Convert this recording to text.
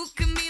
You can be